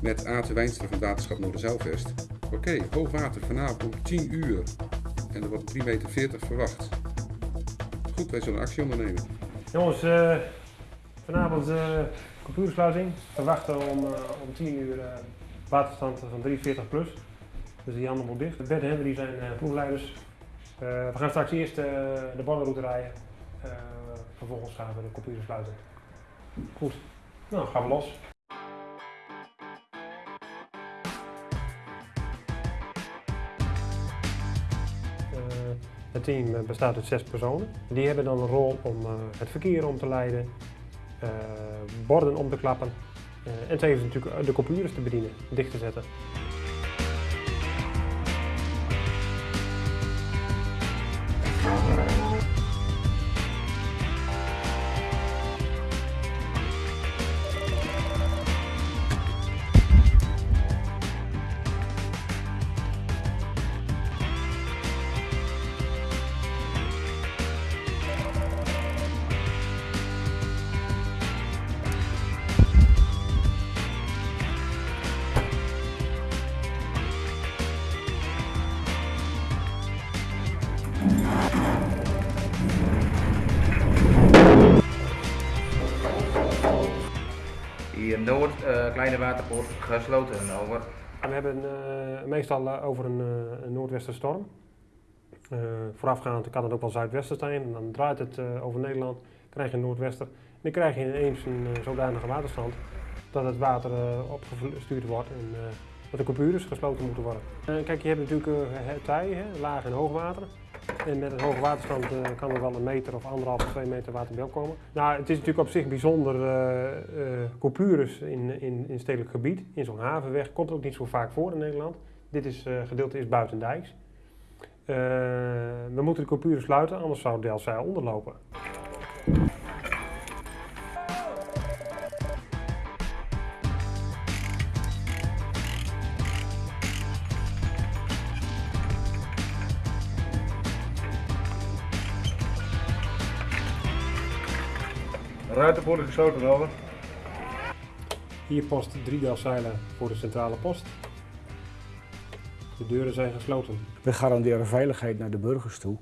met Aten Wijnstra van Waterschap Noorderzeilvest. Oké, hoogwater vanavond om 10 uur. En er wordt 3,40 meter verwacht. Goed, wij zullen actie ondernemen. Jongens, eh, vanavond uh, computersluiting. Verwachten om, uh, om 10 uur waterstand van 340 plus. Dus die handen moet dicht. Bert en Henry zijn ploegleiders. we gaan straks eerst de ballenroute rijden. vervolgens gaan we de computer. Goed, nou gaan we los. Het team bestaat uit zes personen. Die hebben dan een rol om uh, het verkeer om te leiden, uh, borden om te klappen uh, en tevens natuurlijk de computers te bedienen, dicht te zetten. Hier Noord, uh, kleine waterpoort, gesloten over. We hebben uh, meestal uh, over een, een noordwesterstorm. voorafgaand kan het ook wel zuidwesten zijn en dan draait het over Nederland, krijg je een noordwester. En dan krijg je ineens een zodanige waterstand dat het water opgestuurd wordt en dat de computers gesloten moeten worden. kijk, je hebt natuurlijk tij, laag en hoogwater. En met een hoge waterstand uh, kan er wel een meter of anderhalf twee meter water bij opkomen. Nou, het is natuurlijk op zich bijzonder, uh, uh, in, in, in stedelijk gebied, in zo'n havenweg, komt ook niet zo vaak voor in Nederland. Dit is, gedeelte is buitendijks. we moeten de coupures sluiten, anders zou Delzijl onderlopen. Ruitenpoort gesloten over. Hier post drie zeilen voor de centrale post. De deuren zijn gesloten. We garanderen veiligheid naar de burgers toe.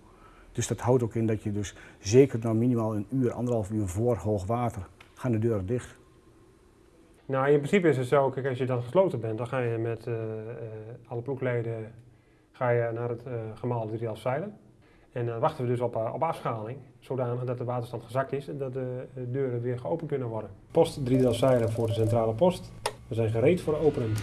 Dus dat houdt ook in dat je dus zeker nou minimaal een uur, anderhalf uur voor hoogwater gaan de deuren dicht. Nou, in principe is het zo, kijk, als je dan gesloten bent, dan ga je met uh, uh, alle ploegleden ga je naar het uh, gemaalde drie zeilen. En dan wachten we dus op, op afschaling, zodanig dat de waterstand gezakt is en dat de deuren weer geopend kunnen worden. Post 3 zeilen voor de centrale post. We zijn gereed voor opening.